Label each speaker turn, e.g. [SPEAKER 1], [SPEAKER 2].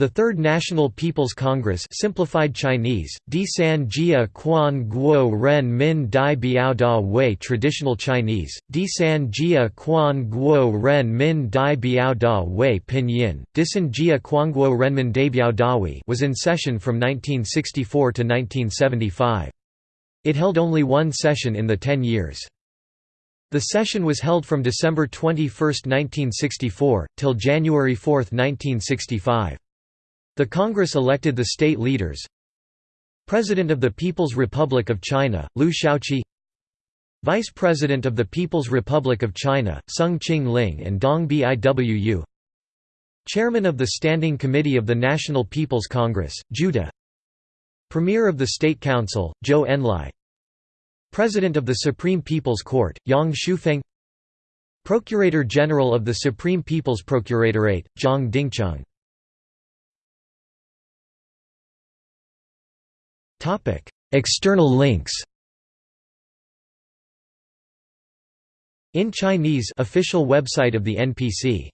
[SPEAKER 1] The Third National People's Congress simplified Chinese, Di San Jia Quan Guo Ren Min Dai Biao Da Wei Traditional Chinese, Di San Jia Quan Guo Ren Min Dai Biao Da Wei Pinyin, Disan Jia Quanguo Renmin Daibiao Dawi was in session from 1964 to 1975. It held only one session in the ten years. The session was held from December 21, 1964, till January 4, 1965. The Congress elected the state leaders. President of the People's Republic of China, Liu Shaoqi Vice President of the People's Republic of China, Soong Ching-ling and Dong Biwu. Chairman of the Standing Committee of the National People's Congress, De Premier of the State Council, Zhou Enlai. President of the Supreme People's Court, Yang Xiufeng. Procurator General of the Supreme People's Procuratorate, Zhang Dingcheng External links In Chinese official website of the NPC